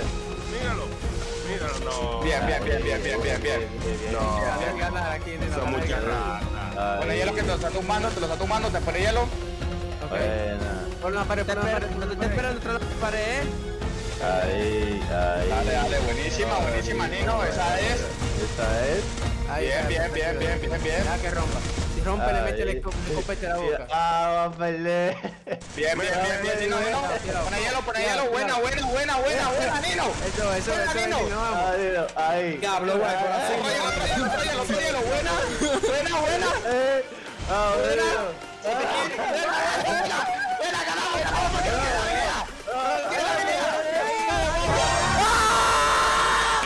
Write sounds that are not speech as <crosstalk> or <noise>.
Míralo. Míralo, no. Bien, bien, bien, bien, bien, bien, bien. No. Son muchas ratas. Pone hielo que te lo está tumbando, te lo está tumbando, te pone hielo. Pon una pared, te de la pared, ¿eh? Ahí, ahí. Dale, dale, buenísima, buenísima, Nino, esa es. Esa es. Bien, bien, bien, bien, bien, bien. Deja que rompa. Si rompe, le mete el Ahí. copete a la boca. <laughs> Ah, va a pelear. Bien, bien, bien, bien, Nino, Nino. Pone hielo, pone hielo, buena, buena, buena, buena, buena, Nino. Eso, eso, Buena, eso, Nino. Nino, vamos. Ahí, ahí. Diablo, güey, por buena, <laughs> buena, buena. Eh, ah. Buena, buena, buena.